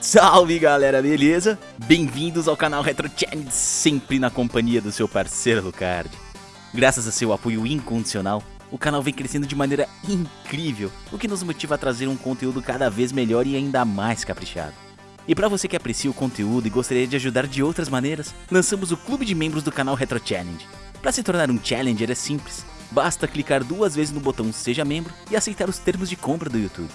Salve galera, beleza? Bem-vindos ao canal Retro Challenge, sempre na companhia do seu parceiro Lucard. Graças a seu apoio incondicional, o canal vem crescendo de maneira incrível, o que nos motiva a trazer um conteúdo cada vez melhor e ainda mais caprichado. E para você que aprecia o conteúdo e gostaria de ajudar de outras maneiras, lançamos o clube de membros do canal Retro Challenge. Para se tornar um Challenger é simples, basta clicar duas vezes no botão Seja Membro e aceitar os termos de compra do YouTube.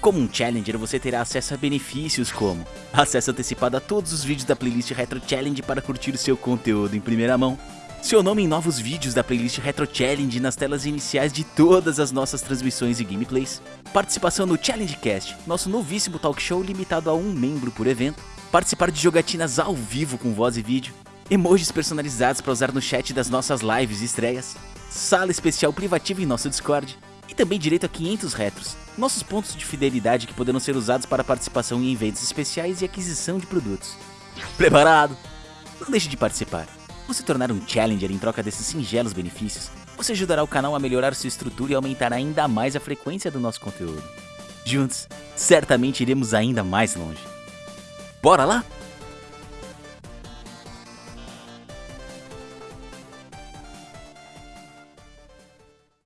Como um Challenger, você terá acesso a benefícios como acesso antecipado a todos os vídeos da playlist Retro Challenge para curtir o seu conteúdo em primeira mão, seu nome em novos vídeos da playlist Retro Challenge nas telas iniciais de todas as nossas transmissões e gameplays, participação no Challenge Cast, nosso novíssimo talk show limitado a um membro por evento, participar de jogatinas ao vivo com voz e vídeo, emojis personalizados para usar no chat das nossas lives e estreias, sala especial privativa em nosso Discord, e também direito a 500 retros, nossos pontos de fidelidade que poderão ser usados para participação em eventos especiais e aquisição de produtos. Preparado? Não deixe de participar. Ao se tornar um Challenger em troca desses singelos benefícios, você ajudará o canal a melhorar sua estrutura e aumentar ainda mais a frequência do nosso conteúdo. Juntos, certamente iremos ainda mais longe. Bora lá?